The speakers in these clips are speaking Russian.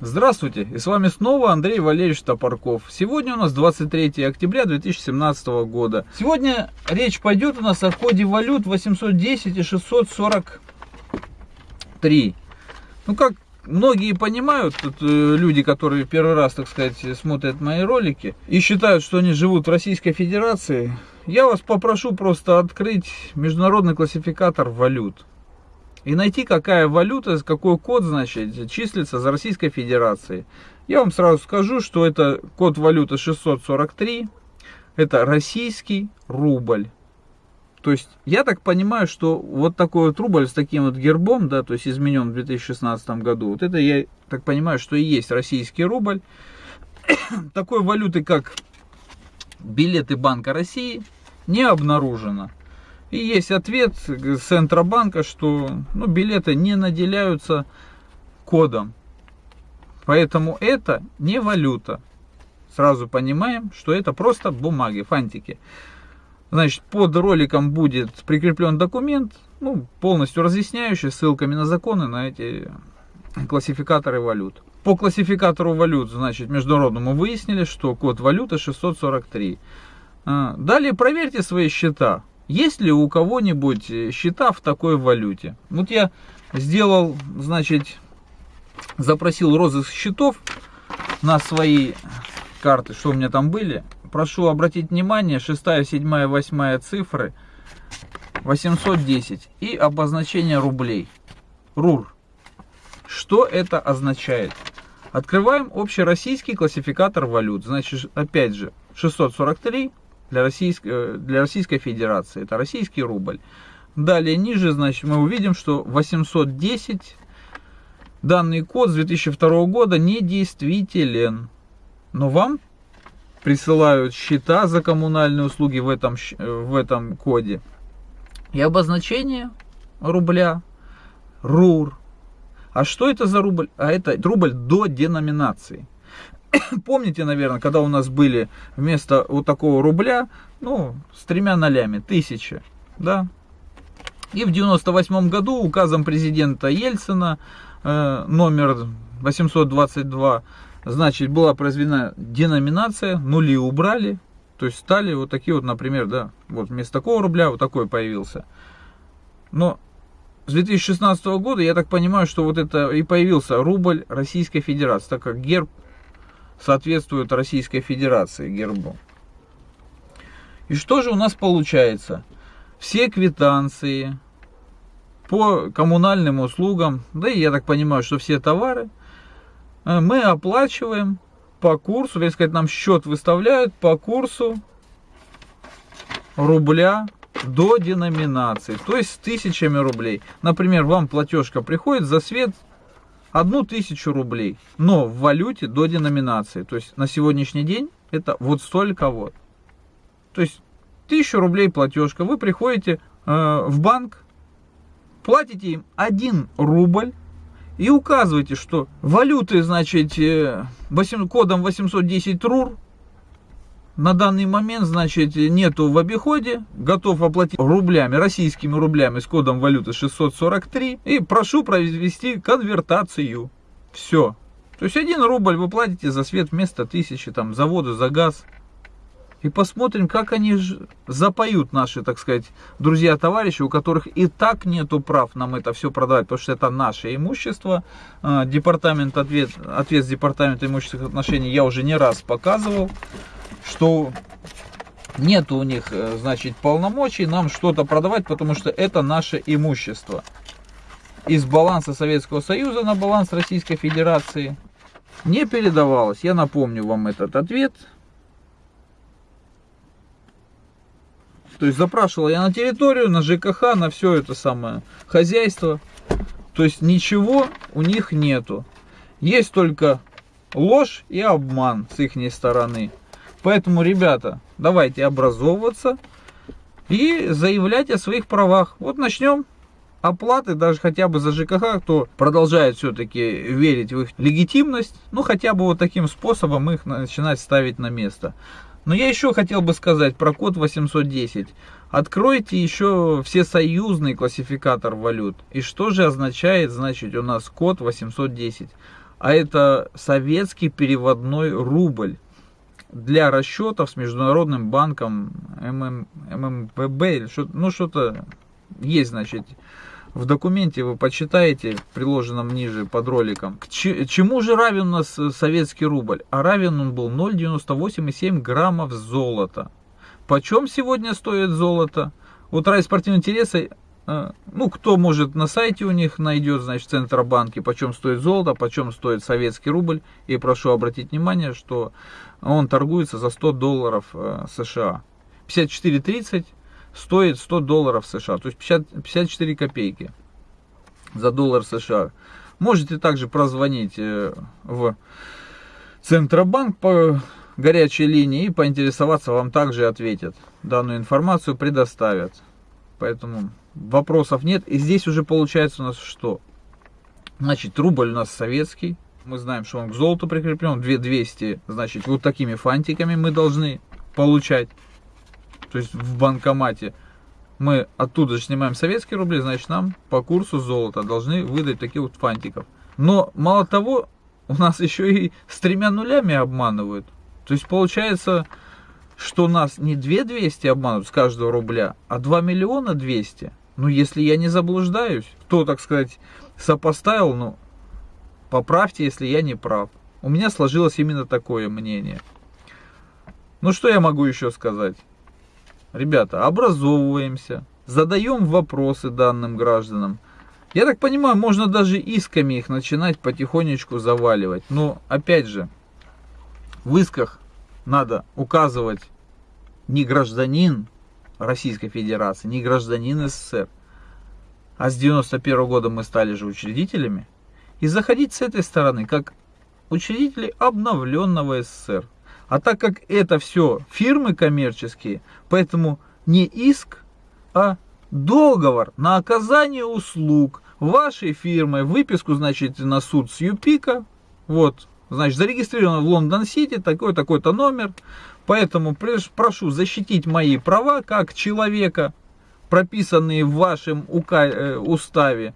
Здравствуйте, и с вами снова Андрей Валерьевич Топорков. Сегодня у нас 23 октября 2017 года. Сегодня речь пойдет у нас о коде валют 810 и 643. Ну, как многие понимают, тут, э, люди, которые первый раз, так сказать, смотрят мои ролики и считают, что они живут в Российской Федерации, я вас попрошу просто открыть международный классификатор валют и найти, какая валюта, какой код, значит, числится за Российской Федерацией. Я вам сразу скажу, что это код валюты 643, это российский рубль. То есть, я так понимаю, что вот такой вот рубль с таким вот гербом, да, то есть изменен в 2016 году, вот это я так понимаю, что и есть российский рубль. Такой валюты, как билеты Банка России, не обнаружено. И есть ответ Центробанка, что ну, билеты не наделяются кодом. Поэтому это не валюта. Сразу понимаем, что это просто бумаги, фантики. Значит, под роликом будет прикреплен документ, ну, полностью разъясняющий ссылками на законы на эти классификаторы валют. По классификатору валют, значит, международному выяснили, что код валюты 643. А, далее проверьте свои счета. Есть ли у кого-нибудь э, счета в такой валюте? Вот я сделал, значит, запросил розыск счетов на свои карты, что у меня там были. Прошу обратить внимание, 6, 7, 8 цифры 810 и обозначение рублей. РУР. Что это означает? Открываем общероссийский классификатор валют. Значит, опять же, 643 для Российской, э, для Российской Федерации. Это российский рубль. Далее ниже, значит, мы увидим, что 810 данный код с 2002 года недействителен. Но вам присылают счета за коммунальные услуги в этом, в этом коде. И обозначение рубля РУР. А что это за рубль? А это рубль до деноминации. Помните, наверное, когда у нас были вместо вот такого рубля, ну, с тремя нолями, тысяча, да? И в 98 году указом президента Ельцина э, номер 822, значит, была произведена деноминация, нули убрали, то есть стали вот такие вот, например, да, вот вместо такого рубля вот такой появился. Но с 2016 года, я так понимаю, что вот это и появился рубль Российской Федерации, так как герб соответствует Российской Федерации гербу. И что же у нас получается? Все квитанции по коммунальным услугам, да и я так понимаю, что все товары, мы оплачиваем по курсу, или сказать, нам счет выставляют по курсу рубля до деноминации, то есть с тысячами рублей. Например, вам платежка приходит за свет одну тысячу рублей, но в валюте до деноминации. То есть на сегодняшний день это вот столько вот. То есть тысячу рублей платежка, вы приходите э, в банк, платите им 1 рубль и указываете, что валюты, значит, э, 8, кодом 810 РУР на данный момент, значит, нету в обиходе, готов оплатить рублями, российскими рублями с кодом валюты 643 и прошу провести конвертацию. Все. То есть 1 рубль вы платите за свет вместо тысячи, там, за воду, за газ. И посмотрим, как они запоют наши, так сказать, друзья-товарищи, у которых и так нету прав нам это все продавать, потому что это наше имущество. А, департамент, ответ, ответ департамента имущественных отношений я уже не раз показывал что нет у них, э, значит, полномочий нам что-то продавать, потому что это наше имущество. Из баланса Советского Союза на баланс Российской Федерации не передавалось. Я напомню вам этот ответ. То есть запрашивал я на территорию, на ЖКХ, на все это самое хозяйство. То есть ничего у них нету. Есть только ложь и обман с их стороны. Поэтому, ребята, давайте образовываться и заявлять о своих правах. Вот начнем оплаты, даже хотя бы за ЖКХ, кто продолжает все-таки верить в их легитимность, ну хотя бы вот таким способом их начинать ставить на место. Но я еще хотел бы сказать про код 810. Откройте еще все союзный классификатор валют. И что же означает, значит, у нас код 810? А это советский переводной рубль для расчетов с Международным банком ММ, ММВБ или что ну что-то есть, значит, в документе вы почитаете, приложенном ниже под роликом. К чему же равен у нас советский рубль? А равен он был 0,98,7 граммов золота. Почем сегодня стоит золото? Вот ради спортивного интереса, э, ну, кто может на сайте у них найдет, значит, Центробанки, почем стоит золото, почем стоит советский рубль. И прошу обратить внимание, что он торгуется за 100 долларов э, США. 54.30 стоит 100 долларов США, то есть 50, 54 копейки за доллар США. Можете также прозвонить э, в Центробанк по горячей линии и поинтересоваться, вам также ответят. Данную информацию предоставят. Поэтому вопросов нет. И здесь уже получается у нас что? Значит, рубль у нас советский. Мы знаем, что он к золоту прикреплен. 2200, значит, вот такими фантиками мы должны получать то есть в банкомате, мы оттуда же снимаем советские рубли, значит нам по курсу золота должны выдать таких вот фантиков. Но мало того, у нас еще и с тремя нулями обманывают. То есть получается, что нас не 2200 обманывают с каждого рубля, а 2 миллиона 200. Ну, если я не заблуждаюсь, кто, так сказать, сопоставил, ну, поправьте, если я не прав. У меня сложилось именно такое мнение. Ну, что я могу еще сказать? Ребята, образовываемся, задаем вопросы данным гражданам. Я так понимаю, можно даже исками их начинать потихонечку заваливать. Но, опять же, в исках надо указывать не гражданин Российской Федерации, не гражданин СССР, а с 91 -го года мы стали же учредителями, и заходить с этой стороны, как учредители обновленного СССР. А так как это все фирмы коммерческие, поэтому не иск, а договор на оказание услуг вашей фирмой, выписку, значит, на суд с ЮПИКа, вот, значит, зарегистрировано в Лондон-Сити, такой-такой-то номер, поэтому прошу защитить мои права как человека, прописанные в вашем э, уставе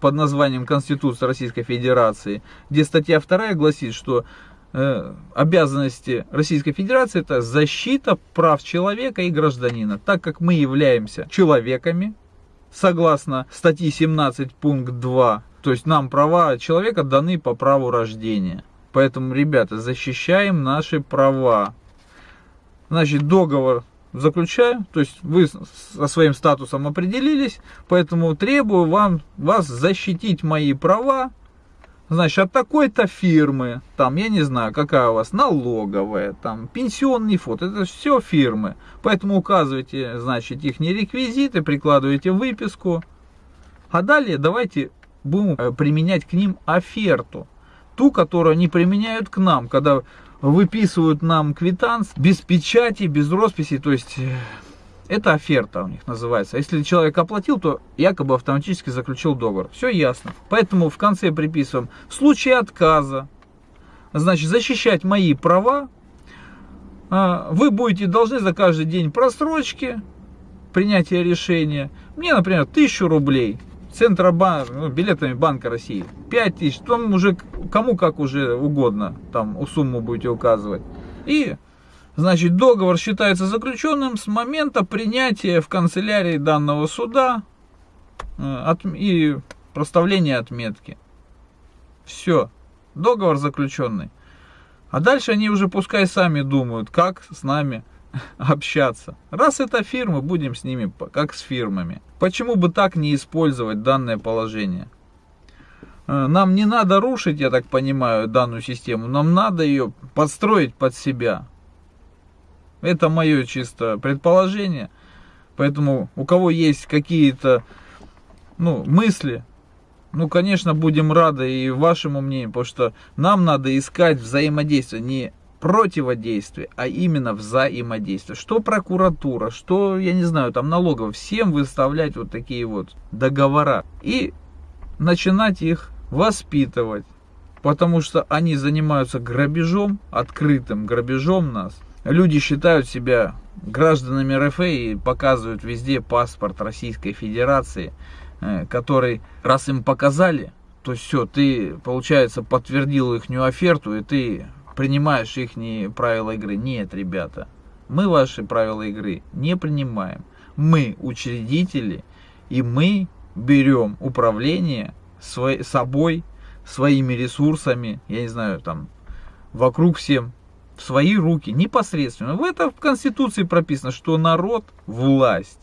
под названием Конституция Российской Федерации, где статья 2 гласит, что обязанности Российской Федерации это защита прав человека и гражданина, так как мы являемся человеками, согласно статьи 17 пункт 2, то есть нам права человека даны по праву рождения. Поэтому, ребята, защищаем наши права. Значит, договор заключаю, то есть вы со своим статусом определились, поэтому требую вам, вас защитить мои права, значит, от такой-то фирмы, там, я не знаю, какая у вас, налоговая, там, пенсионный фонд, это все фирмы. Поэтому указывайте, значит, их не реквизиты, прикладывайте выписку. А далее давайте будем э, применять к ним оферту. Ту, которую они применяют к нам, когда выписывают нам квитанс без печати, без росписи, то есть э, это оферта у них называется. Если человек оплатил, то якобы автоматически заключил договор. Все ясно. Поэтому в конце приписываем в случае отказа, значит, защищать мои права, а, вы будете должны за каждый день просрочки, принятия решения. Мне, например, 1000 рублей. Центробанк, ну, билетами Банка России. 5000, там уже кому как уже угодно, там сумму будете указывать. И Значит, договор считается заключенным с момента принятия в канцелярии данного суда э, и проставления отметки. Все, договор заключенный. А дальше они уже пускай сами думают, как с нами общаться. Раз это фирмы, будем с ними как с фирмами. Почему бы так не использовать данное положение? Э, нам не надо рушить, я так понимаю, данную систему. Нам надо ее подстроить под себя. Это мое чисто предположение. Поэтому у кого есть какие-то ну, мысли, ну, конечно, будем рады и вашему мнению, потому что нам надо искать взаимодействие, не противодействие, а именно взаимодействие. Что прокуратура, что, я не знаю, там налоговая, всем выставлять вот такие вот договора и начинать их воспитывать, потому что они занимаются грабежом, открытым грабежом нас – люди считают себя гражданами РФ и показывают везде паспорт Российской Федерации, э, который, раз им показали, то все, ты, получается, подтвердил их оферту, и ты принимаешь их правила игры. Нет, ребята, мы ваши правила игры не принимаем. Мы учредители, и мы берем управление свой, собой, своими ресурсами, я не знаю, там, вокруг всем, в свои руки, непосредственно. В этом в Конституции прописано, что народ – власть.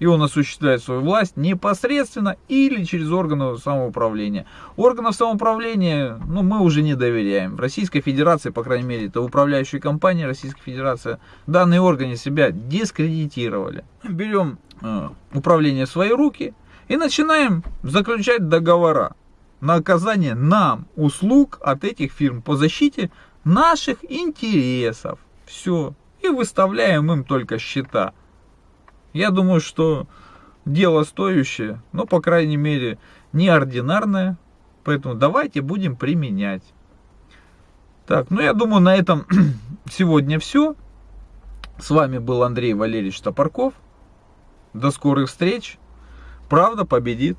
И он осуществляет свою власть непосредственно или через органы самоуправления. Органов самоуправления ну, мы уже не доверяем. Российской Федерации, по крайней мере, это управляющая компания Российской Федерации, данные органы себя дискредитировали. Берем э, управление в свои руки и начинаем заключать договора на оказание нам услуг от этих фирм по защите наших интересов. Все. И выставляем им только счета. Я думаю, что дело стоящее, но, по крайней мере, неординарное. Поэтому давайте будем применять. Так, ну я думаю, на этом сегодня все. С вами был Андрей Валерьевич Топорков. До скорых встреч. Правда победит.